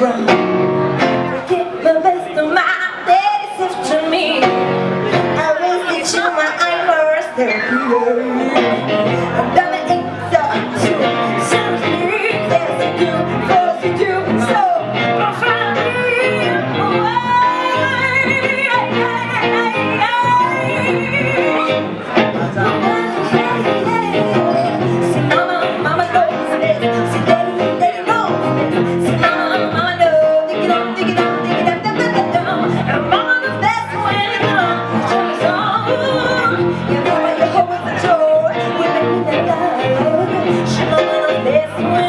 run Get the best of my days after me. I will teach you my first therapy. I'm done swear.